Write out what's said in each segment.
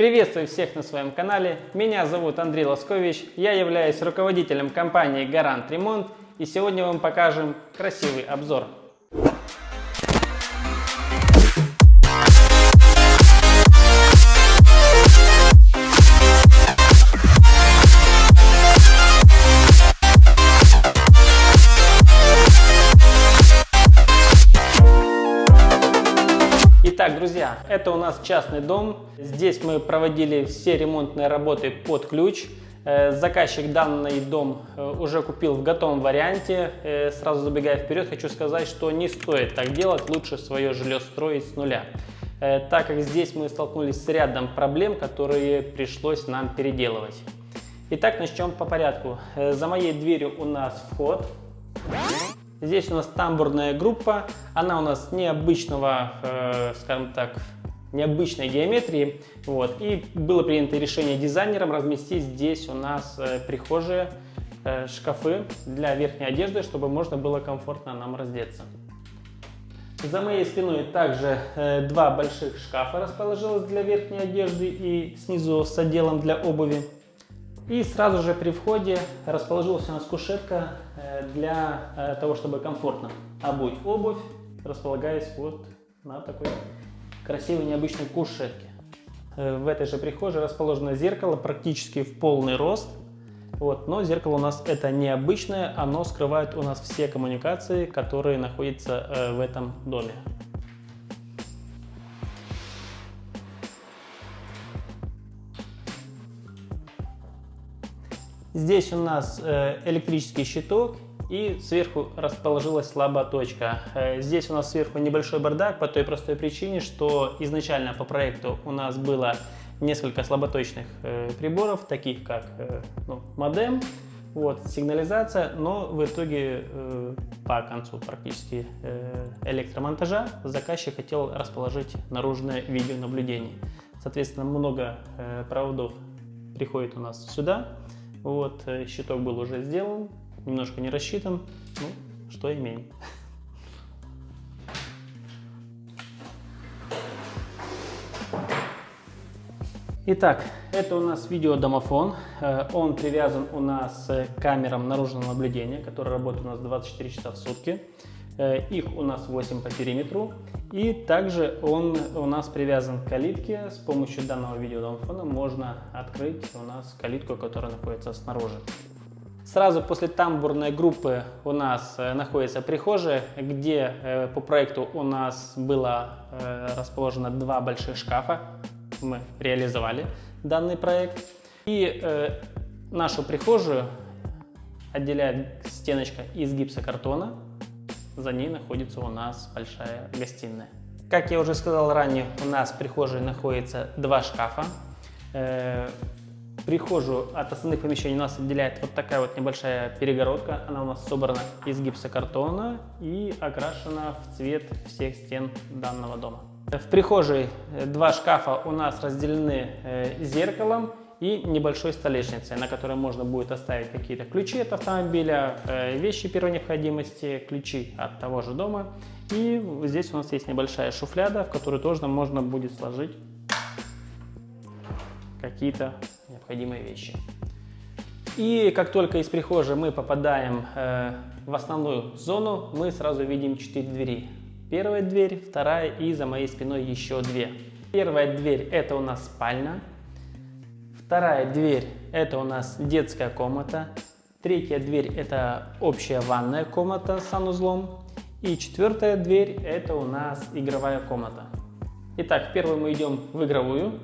Приветствую всех на своем канале. Меня зовут Андрей Лоскович. Я являюсь руководителем компании Гарант Ремонт. И сегодня вам покажем красивый обзор. Это у нас частный дом. Здесь мы проводили все ремонтные работы под ключ. Э, заказчик данный дом э, уже купил в готовом варианте. Э, сразу забегая вперед, хочу сказать, что не стоит так делать, лучше свое жилье строить с нуля. Так как здесь мы столкнулись с рядом проблем, которые пришлось нам переделывать. Итак, начнем по порядку. За моей дверью у нас вход. Здесь у нас тамбурная группа, она у нас необычного, э, скажем так, необычной геометрии. Вот. И было принято решение дизайнером разместить здесь у нас э, прихожие, э, шкафы для верхней одежды, чтобы можно было комфортно нам раздеться. За моей спиной также э, два больших шкафа расположилось для верхней одежды и снизу с отделом для обуви. И сразу же при входе расположилась у нас кушетка э, для э, того, чтобы комфортно обуть обувь, располагаясь вот на такой красивой необычной кушетке. Э, в этой же прихожей расположено зеркало практически в полный рост. Вот, но зеркало у нас это необычное, оно скрывает у нас все коммуникации, которые находятся в этом доме. Здесь у нас э, электрический щиток и сверху расположилась слабая точка. Э, здесь у нас сверху небольшой бардак по той простой причине, что изначально по проекту у нас было несколько слаботочных э, приборов, таких как ну, модем, вот, сигнализация, но в итоге по концу практически электромонтажа заказчик хотел расположить наружное видеонаблюдение. Соответственно, много проводов приходит у нас сюда, вот, э, щиток был уже сделан, немножко не рассчитан, ну, что имеем. Итак, это у нас видеодомофон. Э, он привязан у нас к камерам наружного наблюдения, которые работают у нас 24 часа в сутки. Э, их у нас 8 по периметру. И также он у нас привязан к калитке. С помощью данного видеодомофона можно открыть у нас калитку, которая находится снаружи. Сразу после тамбурной группы у нас э, находится прихожая, где э, по проекту у нас было расположено два больших шкафа. Мы реализовали данный проект. И нашу прихожую отделяет стеночка из гипсокартона за ней находится у нас большая гостиная. Как я уже сказал ранее, у нас в прихожей находится два шкафа. Э, прихожую от основных помещений у нас отделяет вот такая вот небольшая перегородка. Она у нас собрана из гипсокартона и окрашена в цвет всех стен данного дома. В прихожей два шкафа у нас разделены э, зеркалом и небольшой столешницей, на которой можно будет оставить какие-то ключи от автомобиля, э, вещи первой необходимости, ключи от того же дома. И здесь у нас есть небольшая шуфляда, в которую тоже можно будет сложить какие-то необходимые вещи. И как только из прихожей мы попадаем э, в основную зону, мы сразу видим 4 двери. Первая дверь, вторая и за моей спиной еще две. Первая дверь это у нас спальня, Вторая дверь – это у нас детская комната. Третья дверь – это общая ванная комната с санузлом. И четвертая дверь – это у нас игровая комната. Итак, первую мы идем в игровую.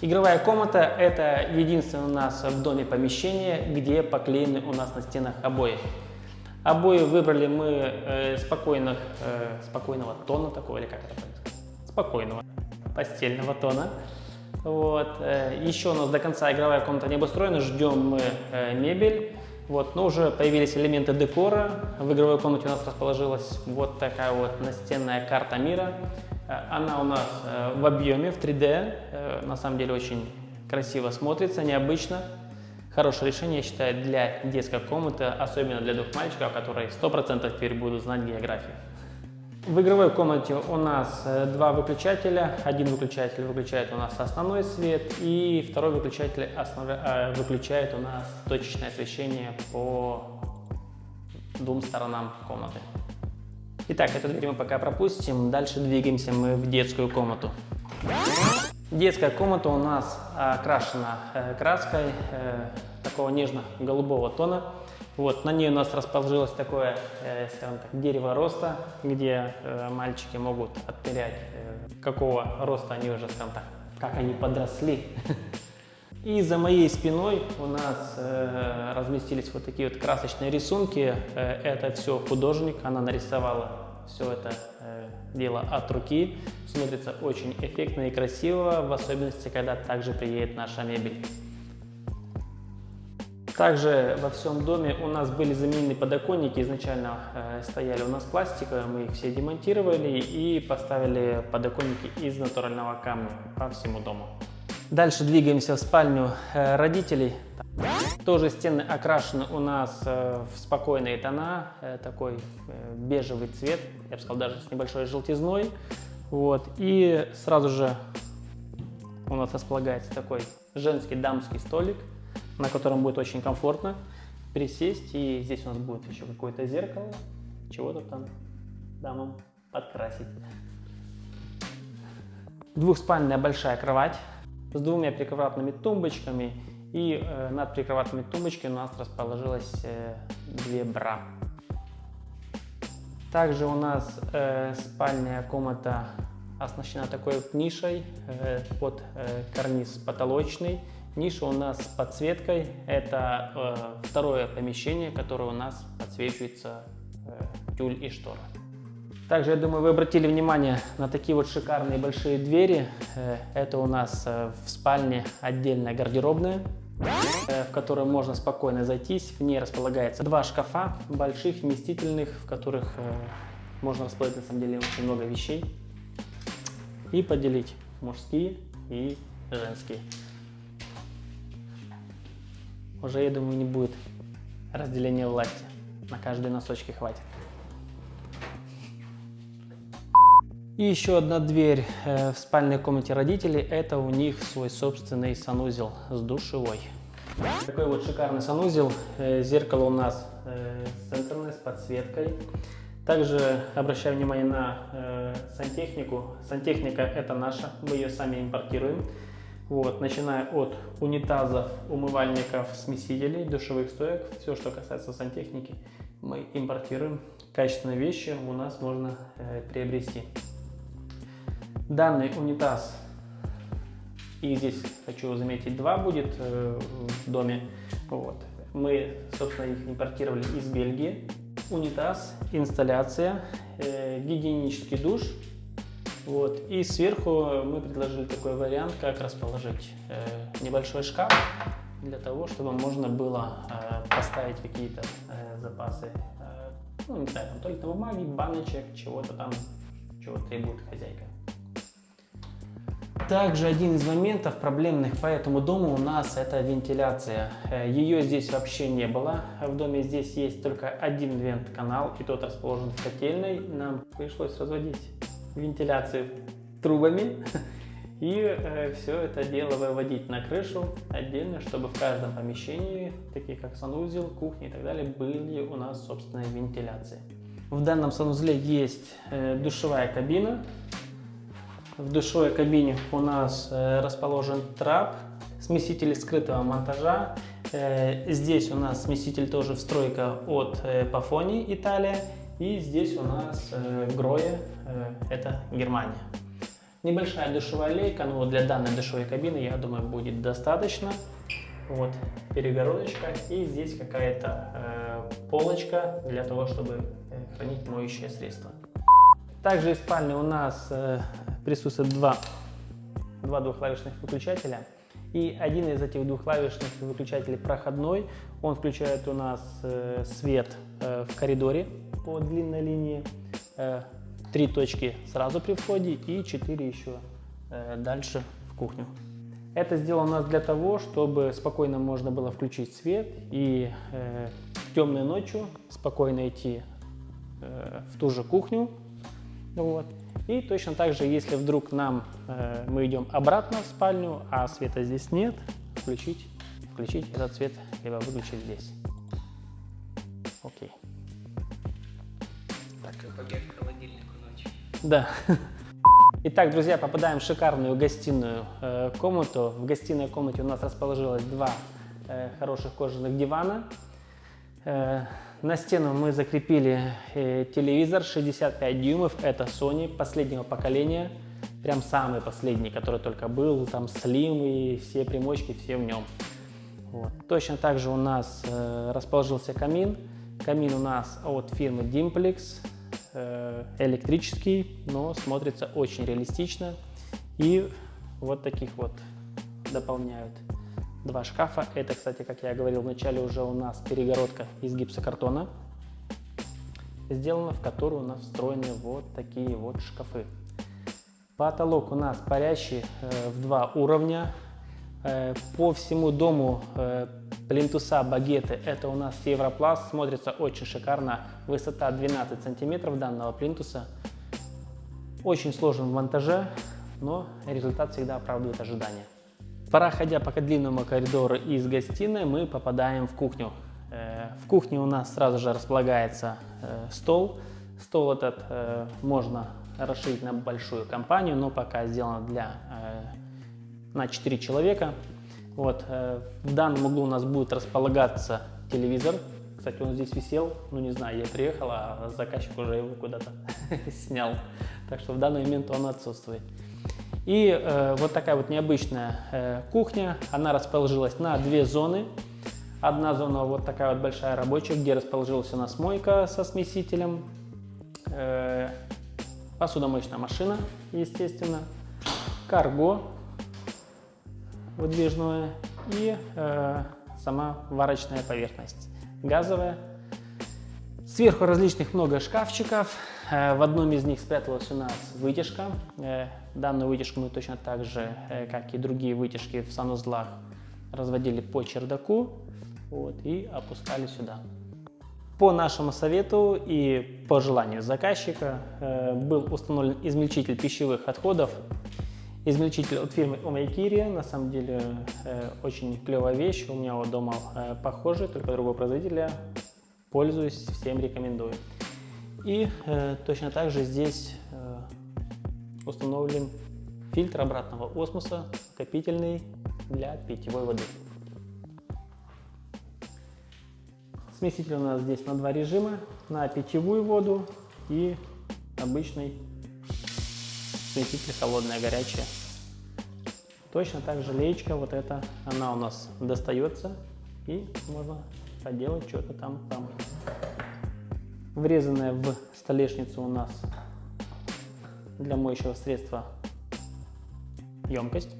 Игровая комната – это единственное у нас в доме помещение, где поклеены у нас на стенах обои. Обои выбрали мы э, спокойных, э, спокойного тона такого, или как это сказать? Спокойного постельного тона. Вот. Э, Еще у нас до конца игровая комната не обустроена, ждем мы э, мебель. Вот, но уже появились элементы декора. В игровой комнате у нас расположилась вот такая вот настенная карта мира. Э, она у нас в объеме, в 3D. На самом деле очень красиво смотрится, необычно. Хорошее решение, я считаю, для детской комнаты, особенно для двух мальчиков, которые 100% теперь будут знать географию. В игровой комнате у нас э, два выключателя. Один выключатель выключает у нас основной свет, и второй выключатель основ... э, выключает у нас точечное освещение по двум сторонам комнаты. Итак, эту дверь мы пока пропустим. Дальше двигаемся мы в детскую комнату. Детская комната у нас окрашена э, краской такого нежно-голубого тона. Вот, на ней у нас расположилось такое, э, скажем так, дерево роста, где э, мальчики могут отмерять, э, какого роста они уже, скажем так, как они подросли. И за моей спиной у нас э, разместились вот такие вот красочные рисунки. Э, это все художник, она нарисовала все это э, дело от руки. Смотрится очень эффектно и красиво, в особенности, когда также приедет наша мебель. Также во всем доме у нас были заменены подоконники, изначально э, стояли у нас пластиковые, мы их все демонтировали и поставили подоконники из натурального камня по всему дому. Дальше двигаемся в спальню э, родителей. Тоже стены окрашены у нас э, в спокойные тона, э, такой э, бежевый цвет, я бы сказал даже с небольшой желтизной. Вот. И сразу же у нас располагается такой женский дамский столик – на котором будет очень комфортно присесть. И здесь у нас будет еще какое-то зеркало, чего-то там дамам подкрасить. Двухспальная большая кровать с двумя прикроватными тумбочками. И э, над прикроватными тумбочками у нас расположилось э, две бра. Также у нас э, спальная комната оснащена такой нишей э, под э, карниз потолочный Ниша у нас с подсветкой. Это э, второе помещение, которое у нас подсвечивается э, тюль и штора. Также, я думаю, вы обратили внимание на такие вот шикарные большие двери. Э, это у нас э, в спальне отдельная гардеробная, э, в которую можно спокойно зайтись. В ней располагается два шкафа больших, вместительных, в которых можно расположить на самом деле очень много вещей и поделить мужские и женские уже, я думаю, не будет разделения власти. На каждой носочке хватит. И еще одна дверь э, в спальной комнате родителей. Это у них свой собственный санузел с душевой. Такой вот шикарный санузел. Э, зеркало у нас э, центральное с подсветкой. Также обращаю внимание на сантехнику. Сантехника это наша, мы ее сами импортируем. Вот, начиная от унитазов, умывальников, смесителей, душевых стоек, все, что касается сантехники, мы импортируем. Качественные вещи у нас можно э, приобрести. Данный унитаз, и здесь хочу заметить, два будет э, в доме. Вот. Мы, собственно, их импортировали из Бельгии. Унитаз, инсталляция, э, гигиенический душ – вот. И сверху мы предложили такой вариант, как расположить э, небольшой шкаф для того, чтобы можно было э, поставить какие-то э, запасы, э, ну не знаю, там туалетной бумаги, баночек, чего-то там, чего требует хозяйка. Также один из моментов проблемных по этому дому у нас это вентиляция. Э, Ее здесь вообще не было. В доме здесь есть только один вент-канал, и тот расположен в котельной. Нам пришлось разводить вентиляцию трубами и э, все это дело выводить на крышу отдельно, чтобы в каждом помещении, такие как санузел, кухня и так далее, были у нас собственные вентиляции. В данном санузле есть э, душевая кабина. В душевой кабине у нас э, расположен трап, смеситель скрытого монтажа. Э, здесь у нас смеситель тоже встройка от э, Pafoni Италия. И здесь у нас э, Гроя, э, это Германия. Небольшая душевая лейка, но для данной душевой кабины, я думаю, будет достаточно. Вот перегородочка и здесь какая-то э, полочка для того, чтобы э, хранить моющее средство. Также в спальне у нас э, присутствует два, два двухклавишных выключателя. И один из этих двухклавишных выключателей проходной, он включает у нас э, свет э, в коридоре по длинной линии, э, три точки сразу при входе и четыре еще дальше в кухню. Это сделано у нас для того, чтобы спокойно можно было включить свет и э, темной ночью спокойно идти э, в ту же кухню Вот. И точно так же, если вдруг нам э, мы идем обратно в спальню, а света здесь нет, включить, включить этот свет, либо выключить здесь. Окей. Так. Да. Итак, друзья, попадаем в шикарную гостиную э, комнату. В гостиной комнате у нас расположилось два э, хороших кожаных дивана. Э, на стену мы закрепили э, телевизор 65 дюймов. Это Sony последнего поколения. Прям самый последний, который только был. Там Slim и все примочки, все в нем. Вот. Точно так же у нас э, расположился камин. Камин у нас от фирмы Dimplex. Э, электрический, но смотрится очень реалистично. И вот таких вот дополняют два шкафа. Это, кстати, как я говорил вначале, уже у нас перегородка из гипсокартона сделана, в которую у нас встроены вот такие вот шкафы. Потолок у нас парящий э, в два уровня. Э, по всему дому э, плинтуса багеты это у нас Европласт. Смотрится очень шикарно. Высота 12 сантиметров данного плинтуса. Очень сложен в монтаже, но результат всегда оправдывает ожидания. Проходя по длинному коридору из гостиной, мы попадаем в кухню. Э, в кухне у нас сразу же располагается э, стол. Стол этот э, можно расширить на большую компанию, но пока сделано для, на 4 человека. Вот, в данном углу у нас будет располагаться телевизор. Кстати, он здесь висел, ну не знаю, я приехал, а заказчик уже его куда-то снял. Так что в данный момент он отсутствует. И э, вот такая вот необычная э, кухня, она расположилась на две зоны. Одна зона вот такая вот большая рабочая, где расположилась у нас мойка со смесителем, э, посудомоечная машина, естественно, карго выдвижное и э, сама варочная поверхность газовая. Сверху различных много шкафчиков. Э, в одном из них спряталась у нас вытяжка. Э, Данную вытяжку мы точно так же, э, как и другие вытяжки в санузлах, разводили по чердаку вот, и опускали сюда. По нашему совету и по желанию заказчика э, был установлен измельчитель пищевых отходов. Измельчитель от фирмы Omaikiri, на самом деле э, очень клевая вещь, у меня вот дома похожий, только другого производителя, пользуюсь, всем рекомендую. И точно так же здесь установлен фильтр обратного осмоса, копительный для питьевой воды. Смеситель у нас здесь на два режима, на питьевую воду и обычный смеситель холодная, горячая. Точно так же леечка, вот эта, она у нас достается и можно поделать что-то там там. Врезанная в столешницу у нас для моющего средства емкость.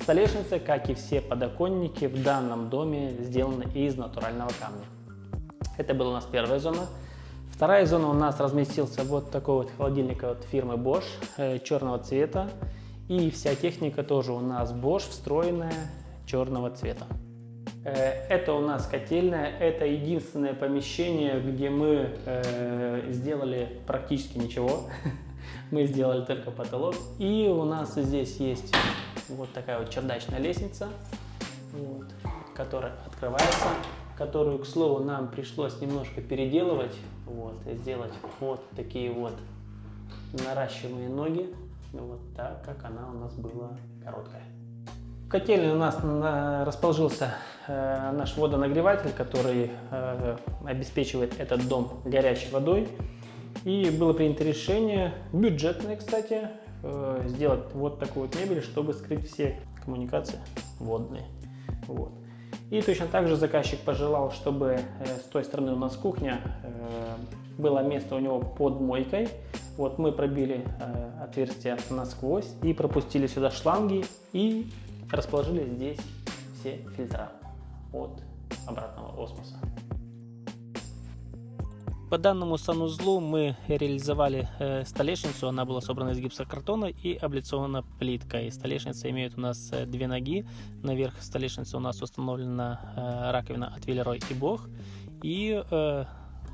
Столешница, как и все подоконники в данном доме, сделаны из натурального камня. Это была у нас первая зона. Вторая зона у нас разместился вот такой вот холодильник от фирмы Bosch э, черного цвета. И вся техника тоже у нас Bosch встроенная черного цвета. Э, это у нас котельная, это единственное помещение, где мы э, сделали практически ничего. Мы сделали только потолок. И у нас здесь есть вот такая вот чердачная лестница, вот, которая открывается, которую, к слову, нам пришлось немножко переделывать, вот, и сделать вот такие вот наращиваемые ноги, вот так, как она у нас была короткая. В котельной у нас расположился э, наш водонагреватель, который э, обеспечивает этот дом горячей водой. И было принято решение, бюджетное, кстати, э, сделать вот такую вот мебель, чтобы скрыть все коммуникации водные. Вот. И точно так же заказчик пожелал, чтобы э, с той стороны у нас кухня, э, было место у него под мойкой. Вот мы пробили отверстие насквозь и пропустили сюда шланги и расположили здесь все фильтра от обратного осмоса. По данному санузлу мы реализовали э, столешницу, она была собрана из гипсокартона и облицована плиткой. Столешница имеет у нас э, две ноги, наверх столешницы у нас установлена э, раковина от Виллерой и Бог, и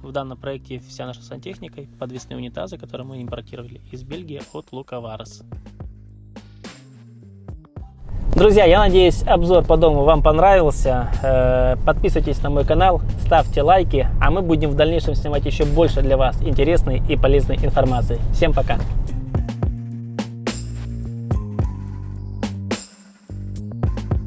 В данном проекте вся наша сантехника, подвесные унитазы, которые мы импортировали из Бельгии от Лукаварес. Друзья, я надеюсь, обзор по дому вам понравился. Э, подписывайтесь на мой канал, ставьте лайки, а мы будем в дальнейшем снимать еще больше для вас интересной и полезной информации. Всем пока!